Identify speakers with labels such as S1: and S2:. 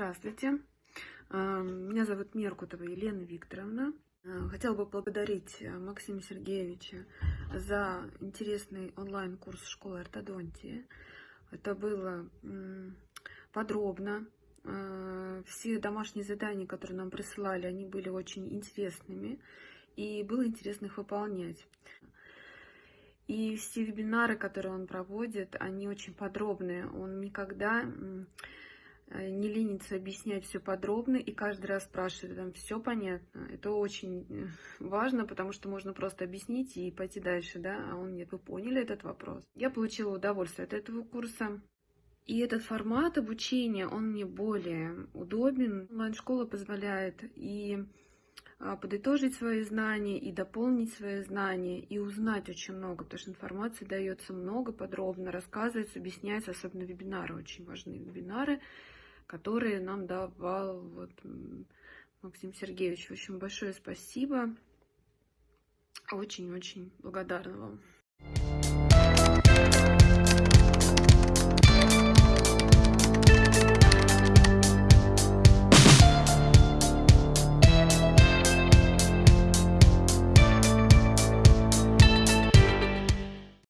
S1: Здравствуйте, А, меня зовут Меркутова Елена Викторовна. А, Хотела бы поблагодарить э, Максима Сергеевича за интересный онлайн-курс школы ортодонтии. Это было подробно. А, Все домашние задания, которые нам присылали, они были очень интересными, и было интересно их выполнять. И все вебинары, которые он проводит, они очень подробные. Он никогда не ленится объяснять все подробно и каждый раз спрашивает, там все понятно. Это очень э, важно, потому что можно просто объяснить и пойти дальше, да, а он нет, вы поняли этот вопрос. Я получила удовольствие от этого курса. И этот формат обучения, он мне более удобен. Онлайн-школа позволяет и а, подытожить свои знания, и дополнить свои знания, и узнать очень много, потому что информации дается много, подробно рассказывается, объясняется, особенно вебинары, очень важные вебинары, которые нам давал вот, Максим Сергеевич. В общем, большое спасибо. Очень-очень благодарна вам.